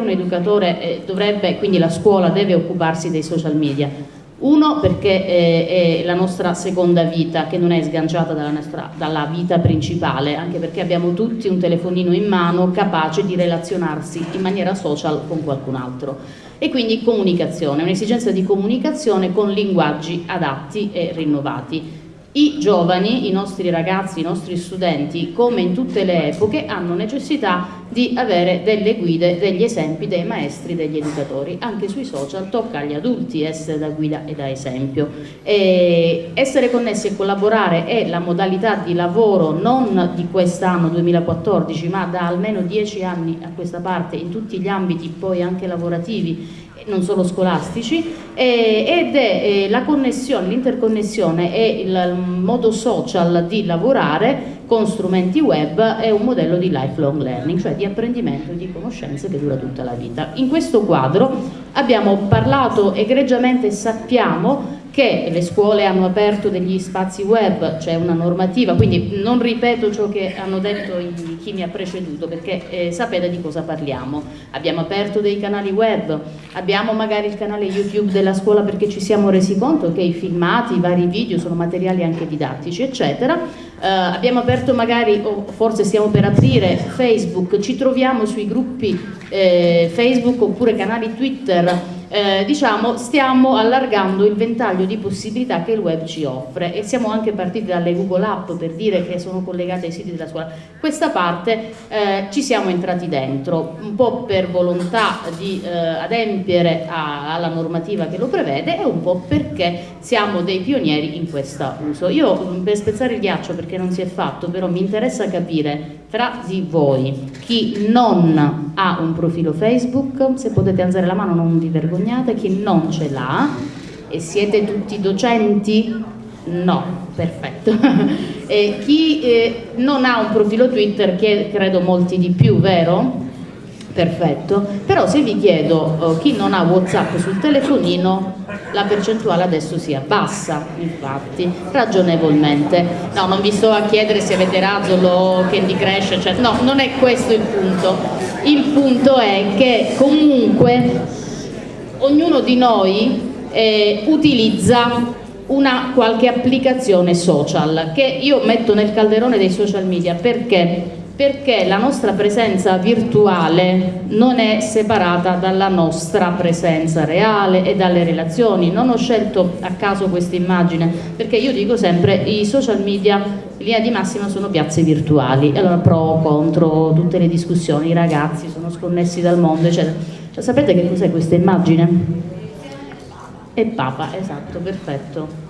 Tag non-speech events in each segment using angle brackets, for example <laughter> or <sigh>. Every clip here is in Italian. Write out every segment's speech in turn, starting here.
un educatore eh, dovrebbe, quindi la scuola deve occuparsi dei social media? Uno perché eh, è la nostra seconda vita che non è sganciata dalla, nostra, dalla vita principale, anche perché abbiamo tutti un telefonino in mano capace di relazionarsi in maniera social con qualcun altro. E quindi comunicazione, un'esigenza di comunicazione con linguaggi adatti e rinnovati. I giovani, i nostri ragazzi, i nostri studenti, come in tutte le epoche, hanno necessità di avere delle guide, degli esempi dei maestri, degli educatori. Anche sui social tocca agli adulti essere da guida e da esempio. E essere connessi e collaborare è la modalità di lavoro non di quest'anno 2014, ma da almeno dieci anni a questa parte in tutti gli ambiti poi anche lavorativi non solo scolastici, eh, ed è eh, la connessione, l'interconnessione e il modo social di lavorare con strumenti web è un modello di lifelong learning, cioè di apprendimento e di conoscenze che dura tutta la vita. In questo quadro abbiamo parlato egregiamente sappiamo che le scuole hanno aperto degli spazi web, c'è una normativa, quindi non ripeto ciò che hanno detto chi mi ha preceduto perché eh, sapete di cosa parliamo. Abbiamo aperto dei canali web, abbiamo magari il canale YouTube della scuola perché ci siamo resi conto che i filmati, i vari video sono materiali anche didattici, eccetera. Eh, abbiamo aperto magari, o forse stiamo per aprire, Facebook, ci troviamo sui gruppi eh, Facebook oppure canali Twitter eh, diciamo, stiamo allargando il ventaglio di possibilità che il web ci offre e siamo anche partiti dalle Google App per dire che sono collegate ai siti della scuola. Questa parte eh, ci siamo entrati dentro, un po' per volontà di eh, adempiere a, alla normativa che lo prevede e un po' perché siamo dei pionieri in questo uso. Io per spezzare il ghiaccio perché non si è fatto, però mi interessa capire tra di voi chi non ha un profilo Facebook, se potete alzare la mano non vi vergognate, chi non ce l'ha e siete tutti docenti? No, perfetto. <laughs> chi eh, non ha un profilo Twitter, che credo molti di più, vero? Perfetto, però se vi chiedo uh, chi non ha Whatsapp sul telefonino, la percentuale adesso si abbassa, infatti, ragionevolmente. No, non vi sto a chiedere se avete Razzolo, Candy Crash, eccetera. No, non è questo il punto. Il punto è che comunque ognuno di noi eh, utilizza una qualche applicazione social che io metto nel calderone dei social media perché perché la nostra presenza virtuale non è separata dalla nostra presenza reale e dalle relazioni. Non ho scelto a caso questa immagine perché io dico sempre i social media in linea di massima sono piazze virtuali, allora pro, contro, tutte le discussioni, i ragazzi sono sconnessi dal mondo, eccetera. Cioè, sapete che cos'è questa immagine? È Papa, esatto, perfetto.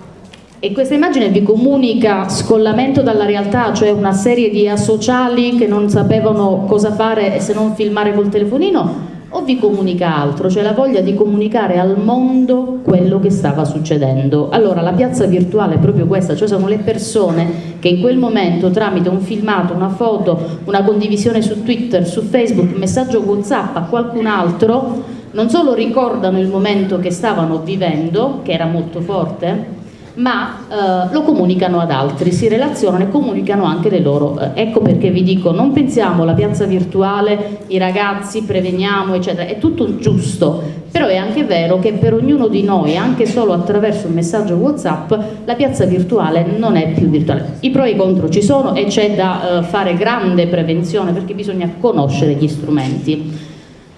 E questa immagine vi comunica scollamento dalla realtà, cioè una serie di asociali che non sapevano cosa fare se non filmare col telefonino, o vi comunica altro, cioè la voglia di comunicare al mondo quello che stava succedendo. Allora la piazza virtuale è proprio questa, cioè sono le persone che in quel momento tramite un filmato, una foto, una condivisione su Twitter, su Facebook, un messaggio Whatsapp a qualcun altro, non solo ricordano il momento che stavano vivendo, che era molto forte, ma eh, lo comunicano ad altri, si relazionano e comunicano anche le loro. Eh, ecco perché vi dico, non pensiamo alla piazza virtuale, i ragazzi, preveniamo, eccetera, è tutto giusto, però è anche vero che per ognuno di noi, anche solo attraverso un messaggio Whatsapp, la piazza virtuale non è più virtuale. I pro e i contro ci sono e c'è da eh, fare grande prevenzione perché bisogna conoscere gli strumenti.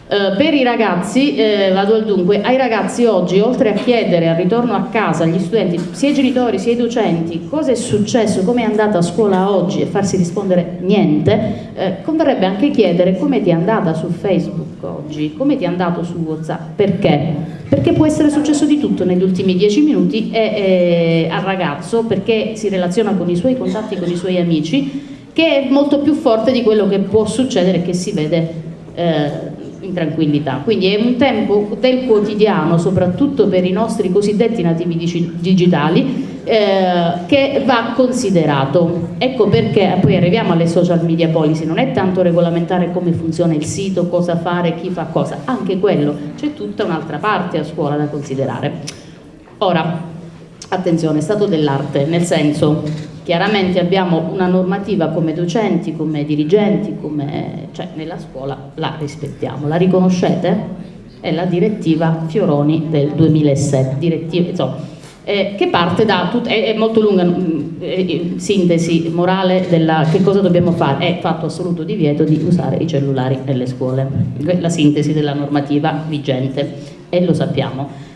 Uh, per i ragazzi, eh, vado al dunque, ai ragazzi oggi oltre a chiedere al ritorno a casa agli studenti, sia i genitori sia i docenti, cosa è successo, come è andata a scuola oggi e farsi rispondere niente, eh, converrebbe anche chiedere come ti è andata su Facebook oggi, come ti è andato su Whatsapp, perché? Perché può essere successo di tutto negli ultimi dieci minuti e, al ragazzo perché si relaziona con i suoi contatti, con i suoi amici, che è molto più forte di quello che può succedere e che si vede eh, in tranquillità. Quindi è un tempo del quotidiano, soprattutto per i nostri cosiddetti nativi digitali, eh, che va considerato. Ecco perché poi arriviamo alle social media policy, non è tanto regolamentare come funziona il sito, cosa fare, chi fa cosa, anche quello, c'è tutta un'altra parte a scuola da considerare. Ora, attenzione, stato dell'arte, nel senso chiaramente abbiamo una normativa come docenti, come dirigenti, come, cioè nella scuola la rispettiamo, la riconoscete? È la direttiva Fioroni del 2007, direttiva, insomma, eh, che parte da, tut, è, è, molto lunga, mm, eh, sintesi morale della che cosa dobbiamo fare, è fatto assoluto divieto di usare i cellulari nelle scuole, la sintesi della normativa vigente e lo sappiamo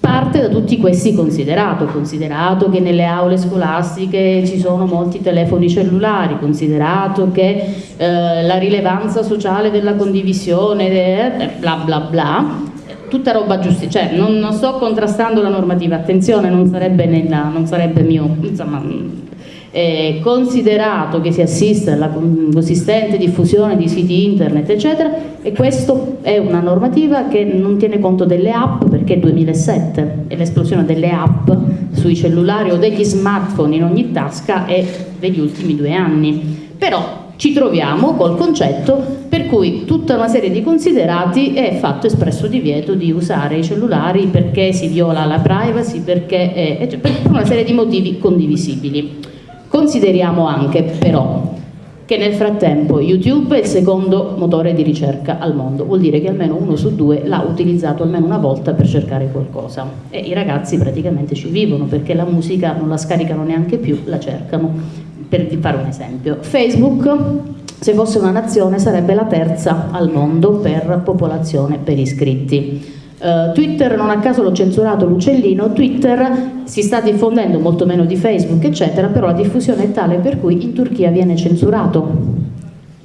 parte da tutti questi considerato, considerato che nelle aule scolastiche ci sono molti telefoni cellulari, considerato che eh, la rilevanza sociale della condivisione, eh, bla bla bla, tutta roba giusta, cioè non, non, sto contrastando la normativa, attenzione, non sarebbe, nella, non sarebbe mio, insomma, eh, considerato che si assiste alla consistente diffusione di siti internet eccetera e questa è una normativa che non tiene conto delle app perché è 2007 e l'esplosione delle app sui cellulari o degli smartphone in ogni tasca è degli ultimi due anni però ci troviamo col concetto per cui tutta una serie di considerati è fatto espresso divieto di usare i cellulari perché si viola la privacy, perché è, per una serie di motivi condivisibili. Consideriamo anche però che nel frattempo YouTube è il secondo motore di ricerca al mondo, vuol dire che almeno uno su due l'ha utilizzato almeno una volta per cercare qualcosa. E i ragazzi praticamente ci vivono perché la musica non la scaricano neanche più, la cercano, per fare un esempio. Facebook, se fosse una nazione, sarebbe la terza al mondo per popolazione per iscritti Uh, Twitter non a caso l'ho censurato l'uccellino, Twitter si sta diffondendo molto meno di Facebook eccetera, però la diffusione è tale per cui in Turchia viene censurato.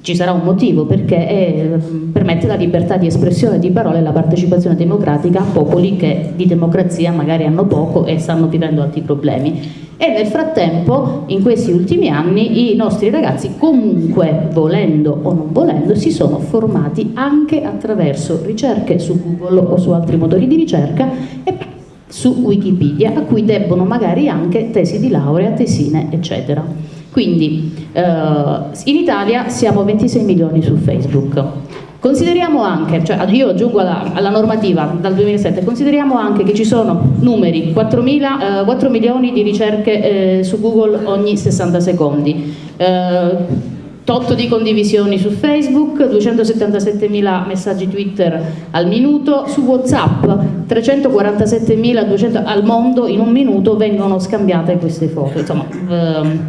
Ci sarà un motivo perché è, permette la libertà di espressione di parole e la partecipazione democratica a popoli che di democrazia magari hanno poco e stanno vivendo altri problemi e nel frattempo in questi ultimi anni i nostri ragazzi comunque volendo o non volendo si sono formati anche attraverso ricerche su Google o su altri motori di ricerca e su Wikipedia a cui debbono magari anche tesi di laurea, tesine eccetera. Quindi eh, in Italia siamo 26 milioni su Facebook Consideriamo anche, cioè io aggiungo alla, alla, normativa dal 2007, consideriamo anche che ci sono numeri, 4, eh, 4 milioni di ricerche eh, su Google ogni 60 secondi, eh, tot di condivisioni su Facebook, 277.000 messaggi Twitter al minuto, su Whatsapp 347.200 al mondo in un minuto vengono scambiate queste foto. Insomma, ehm,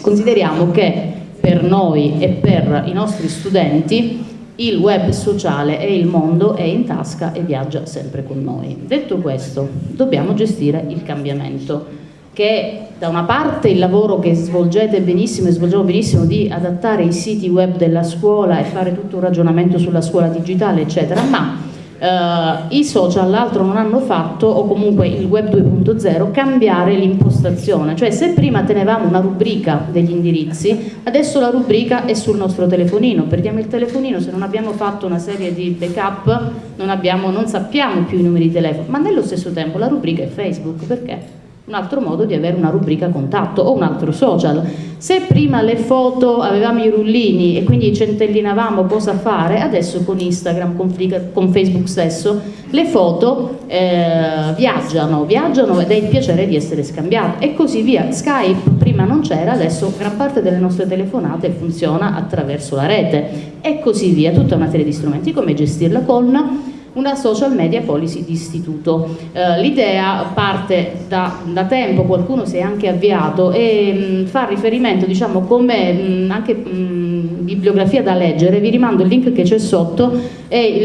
consideriamo che per noi e per i nostri studenti il web sociale e il mondo è in tasca e viaggia sempre con noi. Detto questo, dobbiamo gestire il cambiamento che da una parte il lavoro che svolgete benissimo e svolgiamo benissimo di adattare i siti web della scuola e fare tutto un ragionamento sulla scuola digitale eccetera, ma Uh, i social l'altro non hanno fatto, o comunque il web 2.0, cambiare l'impostazione, cioè se prima tenevamo una rubrica degli indirizzi, adesso la rubrica è sul nostro telefonino, perdiamo il telefonino, se non abbiamo fatto una serie di backup non, abbiamo, non sappiamo più i numeri di telefono, ma nello stesso tempo la rubrica è Facebook, perché? Un altro modo di avere una rubrica contatto o un altro social. Se prima le foto avevamo i rullini e quindi centellinavamo cosa fare, adesso con Instagram, con, con Facebook stesso, le foto eh, viaggiano, viaggiano ed è il piacere di essere scambiate e così via. Skype prima non c'era, adesso gran parte delle nostre telefonate funziona attraverso la rete e così via, tutta una serie di strumenti, come gestirla con una social media policy di istituto. Eh, L'idea parte da, da, tempo, qualcuno si è anche avviato e mh, fa riferimento diciamo, come mh, anche mh, bibliografia da leggere, vi rimando il link che c'è sotto, è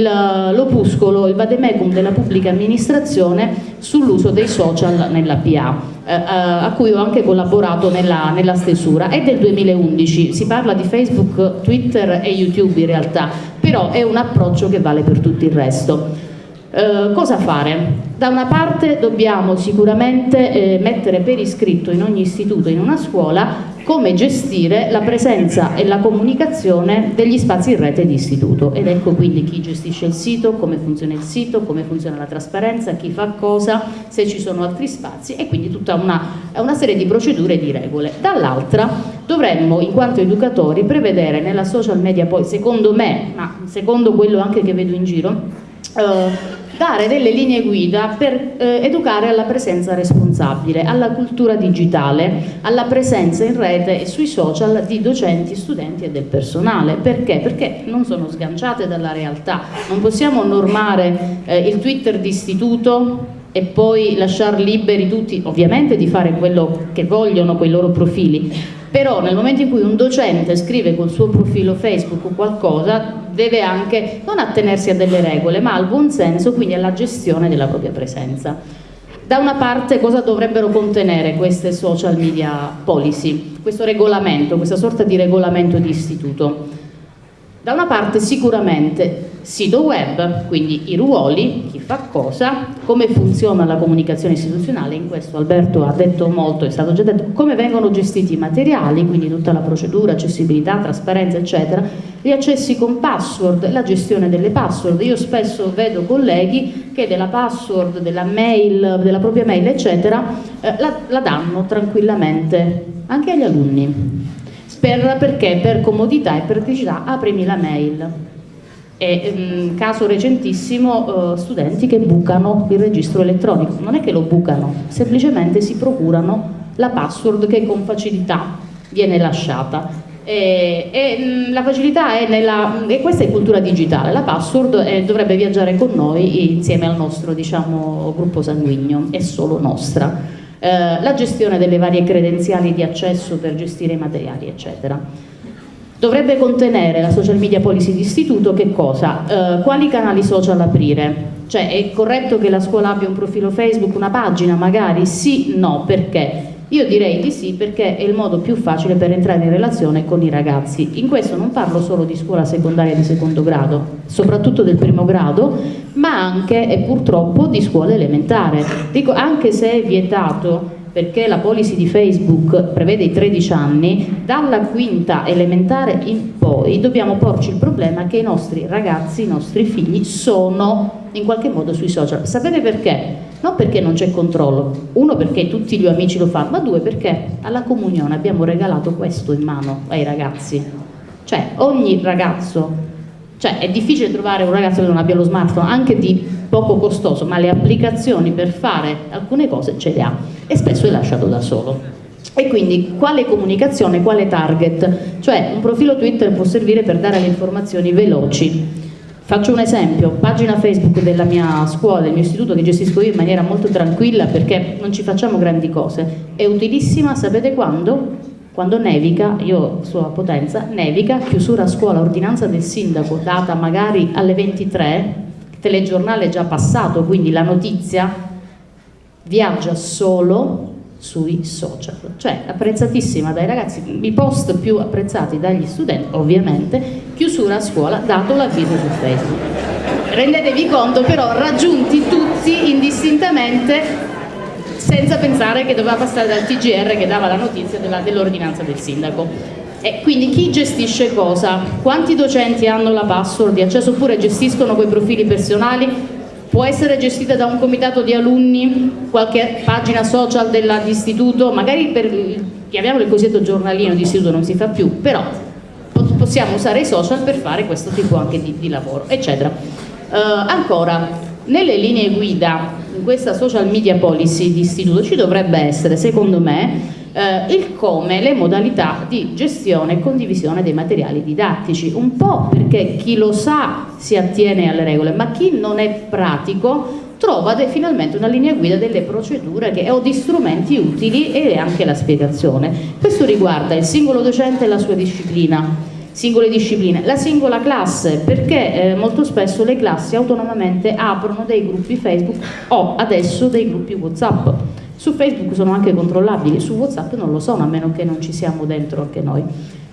l'opuscolo, il vademecum della pubblica amministrazione sull'uso dei social nella PA. Eh, eh, a cui ho anche collaborato nella, nella, stesura, è del 2011, si parla di Facebook, Twitter e YouTube in realtà, però è un approccio che vale per tutto il resto. Eh, cosa fare? Da una parte dobbiamo sicuramente eh, mettere per iscritto in ogni istituto, in una scuola, come gestire la presenza e la comunicazione degli spazi in rete di istituto ed ecco quindi chi gestisce il sito, come funziona il sito, come funziona la trasparenza, chi fa cosa, se ci sono altri spazi e quindi tutta una, una serie di procedure e di regole. Dall'altra dovremmo in quanto educatori prevedere nella social media poi secondo me, ma secondo quello anche che vedo in giro, eh, dare delle linee guida per eh, educare alla presenza responsabile, alla cultura digitale, alla presenza in rete e sui social di docenti, studenti e del personale. Perché? Perché non sono sganciate dalla realtà. Non possiamo normare eh, il Twitter d'istituto e poi lasciar liberi tutti, ovviamente di fare quello che vogliono con i loro profili, però nel momento in cui un docente scrive col suo profilo Facebook qualcosa deve anche non attenersi a delle regole ma al buon senso, quindi alla gestione della propria presenza. Da una parte cosa dovrebbero contenere queste social media policy, questo regolamento, questa sorta di regolamento di istituto? Da una parte sicuramente sito web, quindi i ruoli, chi fa cosa, come funziona la comunicazione istituzionale, in questo Alberto ha detto molto, è stato già detto, come vengono gestiti i materiali, quindi tutta la procedura, accessibilità, trasparenza eccetera, gli accessi con password, la gestione delle password, io spesso vedo colleghi che della password, della mail, della propria mail eccetera, eh, la, la danno tranquillamente anche agli alunni per, perché per comodità e praticità aprimi la mail. E, um, caso recentissimo, uh, studenti che bucano il registro elettronico, non è che lo bucano, semplicemente si procurano la password che con facilità viene lasciata. E, e um, la facilità è nella, e questa è cultura digitale, la password è, dovrebbe viaggiare con noi insieme al nostro diciamo, gruppo sanguigno, è solo nostra. Eh, la gestione delle varie credenziali di accesso per gestire i materiali, eccetera. Dovrebbe contenere la social media policy di istituto che cosa? Eh, quali canali social aprire? Cioè è corretto che la scuola abbia un profilo Facebook, una pagina magari? Sì, no, perché? Io direi di sì perché è il modo più facile per entrare in relazione con i ragazzi. In questo non parlo solo di scuola secondaria di secondo grado, soprattutto del primo grado, ma anche e purtroppo di scuola elementare. Dico, anche se è vietato perché la policy di Facebook prevede i 13 anni, dalla quinta elementare in poi dobbiamo porci il problema che i nostri ragazzi, i nostri figli sono in qualche modo sui social. Sapete perché? Non perché non c'è controllo, uno perché tutti gli amici lo fanno, ma due perché alla comunione abbiamo regalato questo in mano ai ragazzi. Cioè ogni ragazzo, cioè è difficile trovare un ragazzo che non abbia lo smartphone, anche di poco costoso, ma le applicazioni per fare alcune cose ce le ha e spesso è lasciato da solo. E quindi quale comunicazione, quale target? Cioè un profilo Twitter può servire per dare le informazioni veloci. Faccio un esempio, pagina Facebook della mia scuola, del mio istituto che gestisco io in maniera molto tranquilla perché non ci facciamo grandi cose. È utilissima, sapete quando? Quando nevica, io so a Potenza, nevica, chiusura scuola, ordinanza del sindaco, data magari alle 23, telegiornale è già passato, quindi la notizia viaggia solo sui social, cioè apprezzatissima dai ragazzi, i post più apprezzati dagli studenti, ovviamente, chiusura a scuola, dato l'avviso su Facebook. Rendetevi conto però raggiunti tutti indistintamente senza pensare che doveva passare dal TGR che dava la notizia dell'ordinanza del sindaco. E quindi chi gestisce cosa? Quanti docenti hanno la password di accesso oppure gestiscono quei profili personali? Può essere gestita da un comitato di alunni, qualche pagina social dell'istituto, magari per, chiamiamolo il cosiddetto giornalino di istituto non si fa più, però possiamo usare i social per fare questo tipo anche di, di lavoro, eccetera. Uh, ancora, nelle linee guida, in questa social media policy di istituto ci dovrebbe essere, secondo me, eh, il come, le modalità di gestione e condivisione dei materiali didattici, un po' perché chi lo sa si attiene alle regole, ma chi non è pratico trova finalmente una linea guida delle procedure che, o di strumenti utili e anche la spiegazione. Questo riguarda il singolo docente e la sua disciplina, singole discipline, la singola classe, perché eh, molto spesso le classi autonomamente aprono dei gruppi Facebook o adesso dei gruppi Whatsapp su Facebook sono anche controllabili, su Whatsapp non lo sono a meno che non ci siamo dentro anche noi.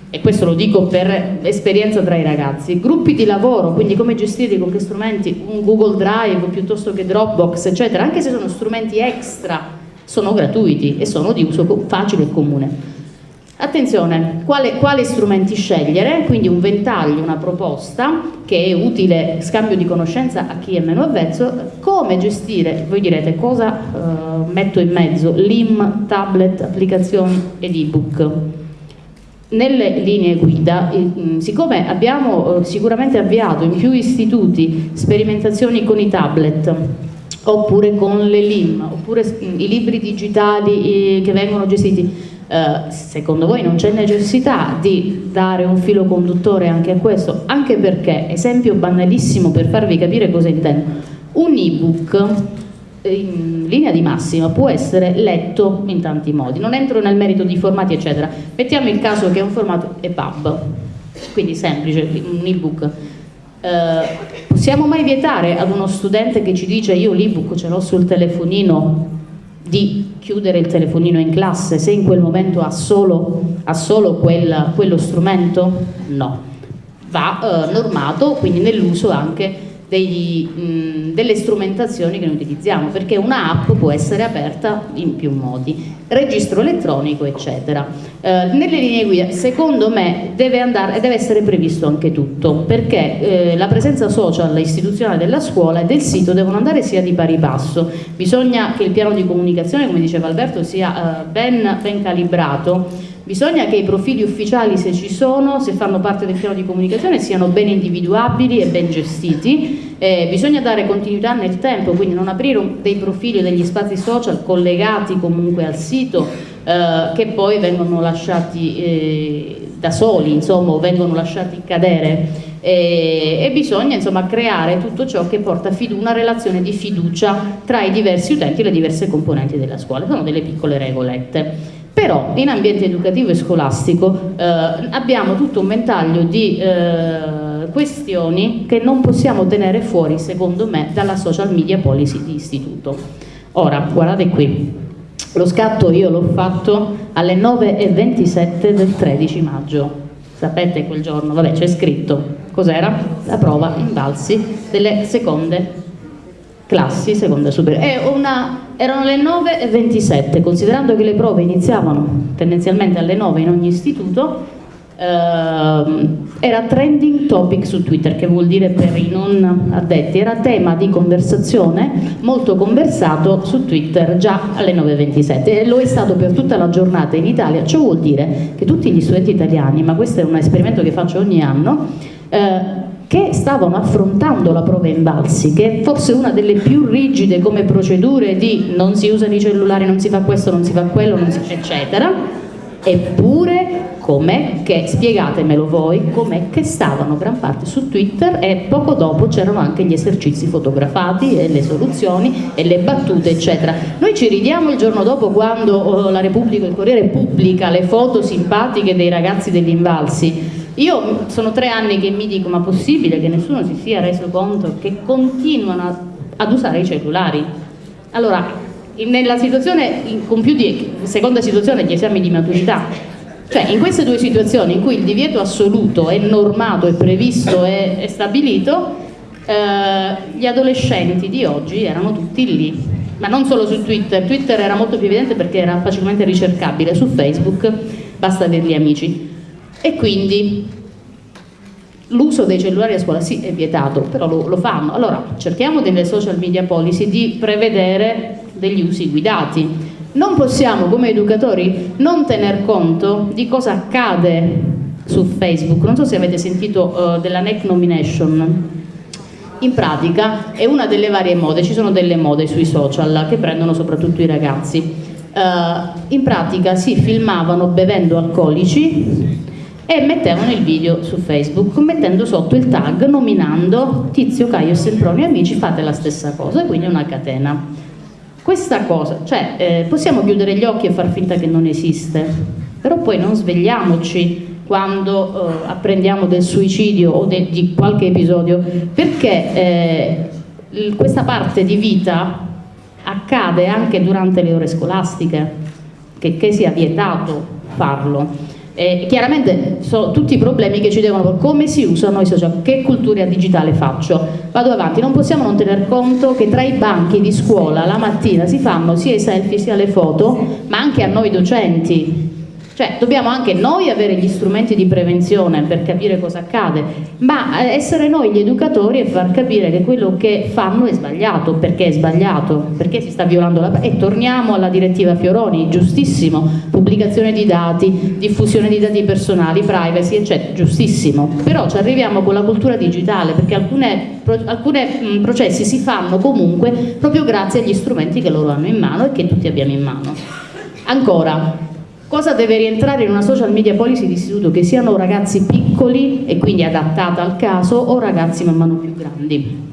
E questo lo dico per esperienza tra i ragazzi. Gruppi di lavoro, quindi come gestirli, con che strumenti, un Google Drive piuttosto che Dropbox, eccetera, anche se sono strumenti extra, sono gratuiti e sono di uso facile e comune. Attenzione, quale, quali strumenti scegliere? Quindi un ventaglio, una proposta che è utile scambio di conoscenza a chi è meno avvezzo, come gestire, voi direte cosa uh, metto in mezzo, LIM, tablet, applicazioni ed ebook. nelle linee guida, mm, siccome abbiamo eh, sicuramente avviato in più istituti sperimentazioni con i tablet, oppure con le LIM, oppure i libri digitali che vengono gestiti, Uh, secondo voi non c'è necessità di dare un filo conduttore anche a questo? Anche perché, esempio banalissimo per farvi capire cosa intendo, un ebook in linea di massima può essere letto in tanti modi, non entro nel merito di formati eccetera, mettiamo il caso che è un formato EPUB, quindi semplice, un ebook. Eh, possiamo mai vietare ad uno studente che ci dice io l'ebook ce l'ho sul telefonino di chiudere il telefonino in classe se in quel momento ha solo, ha solo quel, quello strumento? No, va eh, normato quindi nell'uso anche degli, mh, delle strumentazioni che noi utilizziamo, perché una app può essere aperta in più modi, registro elettronico eccetera. Eh, nelle linee guida secondo me deve, andare, deve essere previsto anche tutto, perché eh, la presenza social istituzionale della scuola e del sito devono andare sia di pari passo, bisogna che il piano di comunicazione, come diceva Alberto, sia eh, ben, ben calibrato Bisogna che i profili ufficiali, se ci sono, se fanno parte del piano di comunicazione, siano ben individuabili e ben gestiti. Eh, bisogna dare continuità nel tempo, quindi non aprire dei profili o degli spazi social collegati comunque al sito eh, che poi vengono lasciati eh, da soli, insomma, vengono lasciati cadere. E, e bisogna insomma, creare tutto ciò che porta una relazione di fiducia tra i diversi utenti e le diverse componenti della scuola. Sono delle piccole regolette. Però in ambiente educativo e scolastico eh, abbiamo tutto un ventaglio di eh, questioni che non possiamo tenere fuori, secondo me, dalla social media policy di istituto. Ora, guardate qui, lo scatto io l'ho fatto alle 9.27 del 13 maggio. Sapete quel giorno? Vabbè, c'è scritto. Cos'era? La prova in balsi delle seconde classi seconda superiore. Erano le 9.27, considerando che le prove iniziavano tendenzialmente alle 9 in ogni istituto, ehm, era trending topic su Twitter, che vuol dire per i non addetti, era tema di conversazione molto conversato su Twitter già alle 9.27 e lo è stato per tutta la giornata in Italia, ciò vuol dire che tutti gli studenti italiani, ma questo è un esperimento che faccio ogni anno, eh, che stavano affrontando la prova in balsi, che è forse una delle più rigide come procedure di non si usano i cellulari, non si fa questo, non si fa quello, si, eccetera, eppure com'è che, spiegatemelo voi, com'è che stavano gran parte su Twitter e poco dopo c'erano anche gli esercizi fotografati e le soluzioni e le battute eccetera. Noi ci ridiamo il giorno dopo quando oh, la Repubblica, il Corriere pubblica le foto simpatiche dei ragazzi degli invalsi, io sono tre anni che mi dico, ma possibile che nessuno si sia reso conto che continuano ad usare i cellulari? Allora, nella situazione, più di seconda situazione, gli esami di maturità, cioè in queste due situazioni in cui il divieto assoluto è normato, è previsto, è, è stabilito, eh, gli adolescenti di oggi erano tutti lì, ma non solo su Twitter, Twitter era molto più evidente perché era facilmente ricercabile, su Facebook basta averli amici e quindi l'uso dei cellulari a scuola sì è vietato, però lo, lo, fanno. Allora cerchiamo nelle social media policy di prevedere degli usi guidati. Non possiamo come educatori non tener conto di cosa accade su Facebook. Non so se avete sentito uh, della NEC nomination. In pratica è una delle varie mode, ci sono delle mode sui social che prendono soprattutto i ragazzi. Uh, in pratica si filmavano bevendo alcolici e mettevano il video su Facebook mettendo sotto il tag nominando Tizio, Caio Sempronio amici fate la stessa cosa quindi una catena. Questa cosa, cioè eh, possiamo chiudere gli occhi e far finta che non esiste però poi non svegliamoci quando eh, apprendiamo del suicidio o de di qualche episodio perché eh, questa parte di vita accade anche durante le ore scolastiche che, che sia vietato farlo eh, chiaramente sono tutti i problemi che ci devono come si usano i social, che cultura digitale faccio? Vado avanti, non possiamo non tener conto che tra i banchi di scuola la mattina si fanno sia i selfie sia le foto, ma anche a noi docenti. Cioè dobbiamo anche noi avere gli strumenti di prevenzione per capire cosa accade, ma essere noi gli educatori e far capire che quello che fanno è sbagliato, perché è sbagliato, perché si sta violando la... E torniamo alla direttiva Fioroni, giustissimo, pubblicazione di dati, diffusione di dati personali, privacy, eccetera, giustissimo. Però ci arriviamo con la cultura digitale, perché alcuni processi si fanno comunque proprio grazie agli strumenti che loro hanno in mano e che tutti abbiamo in mano. Ancora, Cosa deve rientrare in una social media policy di istituto? Che siano ragazzi piccoli e quindi adattata al caso o ragazzi man mano più grandi?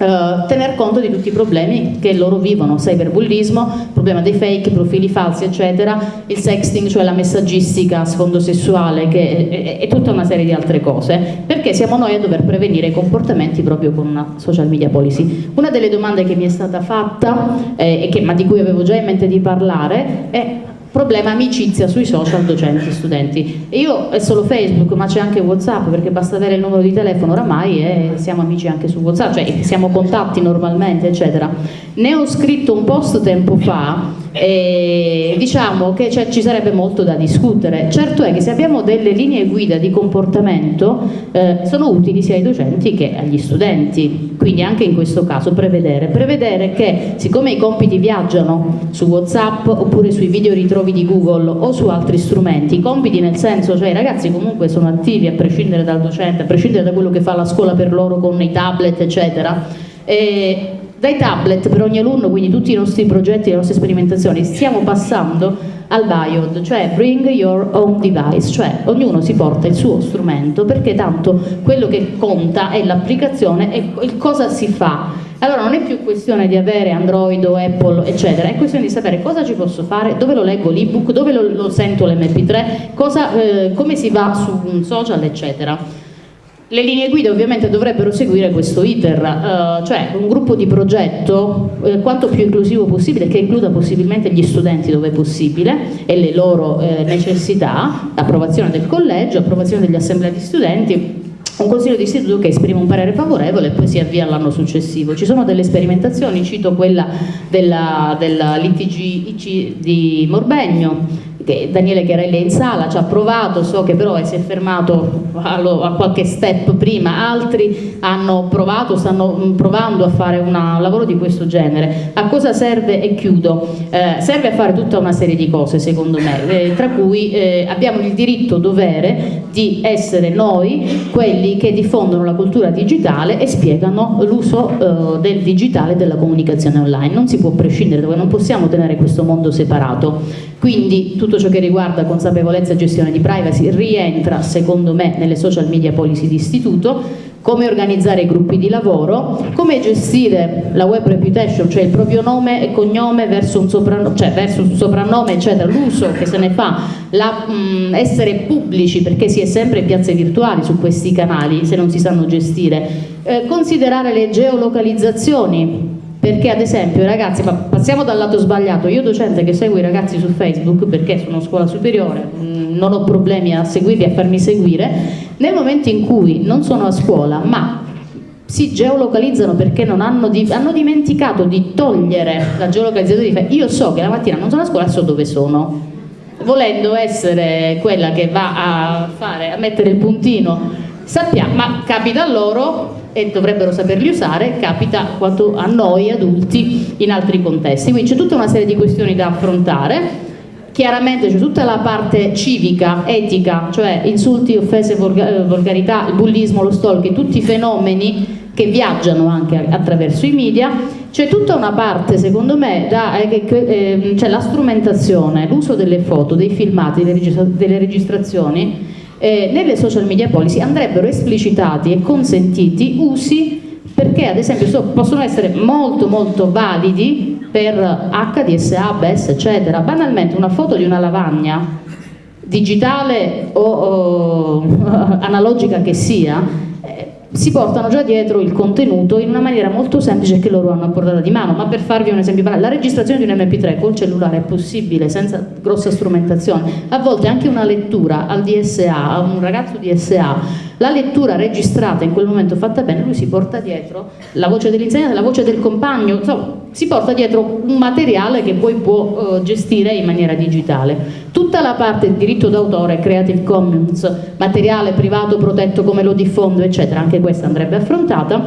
Uh, tener conto di tutti i problemi che loro vivono, cyberbullismo, problema dei fake, profili falsi eccetera, il sexting cioè la messaggistica a sfondo sessuale è, tutta una serie di altre cose perché siamo noi a dover prevenire i comportamenti proprio con una social media policy. Una delle domande che mi è stata fatta eh, e che, ma di cui avevo già in mente di parlare è problema amicizia sui social docenti e studenti io è solo Facebook ma c'è anche Whatsapp perché basta avere il numero di telefono oramai e siamo amici anche su Whatsapp cioè siamo contatti normalmente eccetera. Ne ho scritto un post tempo fa e diciamo che ci sarebbe molto da discutere. Certo è che se abbiamo delle linee guida di comportamento eh, sono utili sia ai docenti che agli studenti. Quindi anche in questo caso prevedere. Prevedere che siccome i compiti viaggiano su Whatsapp oppure sui video ritrovi di Google o su altri strumenti, compiti nel senso, cioè i ragazzi comunque sono attivi a prescindere dal docente, a prescindere da quello che fa la scuola per loro con i tablet eccetera, e dai tablet per ogni alunno, quindi tutti i nostri progetti, le nostre sperimentazioni, stiamo passando al BIOD, cioè bring your own device, cioè ognuno si porta il suo strumento perché tanto quello che conta è l'applicazione e il cosa si fa allora non è più questione di avere Android o Apple eccetera, è questione di sapere cosa ci posso fare, dove lo leggo l'ebook, dove lo, lo sento l'MP3, eh, come si va su un social eccetera. Le linee guida ovviamente dovrebbero seguire questo iter, uh, cioè un gruppo di progetto eh, quanto più inclusivo possibile, che includa possibilmente gli studenti dove è possibile e le loro eh, necessità, approvazione del collegio, approvazione degli assemblei di studenti, un consiglio di istituto che esprime un parere favorevole e poi si avvia all'anno successivo. Ci sono delle sperimentazioni, cito quella della, della di Morbegno, Daniele Chiarelli è in sala, ci ha provato, so che però si è fermato a, qualche step prima, altri hanno provato, stanno mm, provando a fare una, un lavoro di questo genere. A cosa serve? E chiudo. Eh, serve a fare tutta una serie di cose secondo me, eh, tra cui eh, abbiamo il diritto dovere di essere noi quelli che diffondono la cultura digitale e spiegano l'uso eh, del digitale e della comunicazione online. Non si può prescindere, non possiamo tenere questo mondo separato. Quindi tutto ciò che riguarda consapevolezza e gestione di privacy rientra secondo me nelle social media policy di istituto, come organizzare i gruppi di lavoro, come gestire la web reputation, cioè il proprio nome e cognome verso un soprannome, cioè verso un soprannome eccetera, l'uso che se ne fa, la, mh, essere pubblici perché si è sempre in piazze virtuali su questi canali se non si sanno gestire, eh, considerare le geolocalizzazioni perché ad esempio ragazzi, ma passiamo dal lato sbagliato, io docente che seguo i ragazzi su Facebook perché sono scuola superiore, mm, non ho problemi a seguirli, a farmi seguire, nel momento in cui non sono a scuola ma si geolocalizzano perché hanno, di, hanno, dimenticato di togliere la geolocalizzazione di Facebook, io so che la mattina non sono a scuola, so dove sono, volendo essere quella che va a, fare, a mettere il puntino sappiamo, ma capita a loro e dovrebbero saperli usare, capita quanto a noi adulti in altri contesti. Quindi c'è tutta una serie di questioni da affrontare. Chiaramente c'è tutta la parte civica, etica, cioè insulti, offese, volgarità, il bullismo, lo stalking, tutti i fenomeni che viaggiano anche attraverso i media, c'è tutta una parte secondo me, da, eh, eh, cioè la strumentazione, l'uso delle foto, dei filmati, delle registrazioni eh, nelle social media policy andrebbero esplicitati e consentiti usi perché ad esempio so, possono essere molto molto validi per HDSA, BES eccetera. Banalmente una foto di una lavagna digitale o, o <laughs> analogica che sia si portano già dietro il contenuto in una maniera molto semplice che loro hanno a portata di mano, ma per farvi un esempio la registrazione di un mp3 col cellulare è possibile senza grossa strumentazione, a volte anche una lettura al DSA, a un ragazzo DSA la lettura registrata in quel momento fatta bene, lui si porta dietro la voce dell'insegnante, la voce del compagno, insomma, si porta dietro un materiale che poi può uh, gestire in maniera digitale. Tutta la parte del diritto d'autore, Creative Commons, materiale privato protetto come lo diffondo, eccetera, anche questa andrebbe affrontata.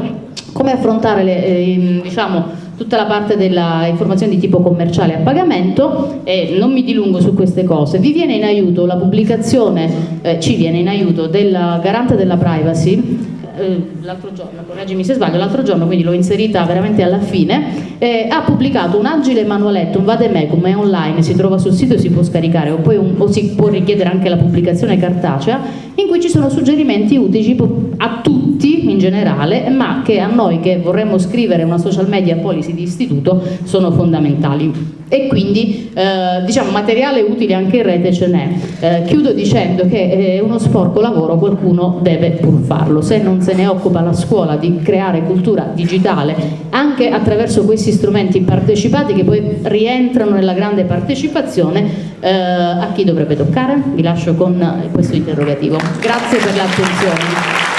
Come affrontare le, eh, diciamo, tutta la parte della informazione di tipo commerciale a pagamento e non mi dilungo su queste cose. Vi viene in aiuto la pubblicazione, eh, ci viene in aiuto del garante della privacy eh, l'altro giorno, correggimi se sbaglio, l'altro giorno, quindi l'ho inserita veramente alla fine, eh, ha pubblicato un agile manualetto, un vademecum, è online, si trova sul sito e si può scaricare, o, un, o si può richiedere anche la pubblicazione cartacea, in cui ci sono suggerimenti utili a tutti in generale, ma che a noi che vorremmo scrivere una social media policy di istituto sono fondamentali e quindi eh, diciamo materiale utile anche in rete ce n'è. Eh, chiudo dicendo che è uno sporco lavoro, qualcuno deve pur farlo, se non se ne occupa la scuola di creare cultura digitale anche attraverso questi strumenti partecipati che poi rientrano nella grande partecipazione, eh, a chi dovrebbe toccare? Vi lascio con questo interrogativo. Grazie per l'attenzione.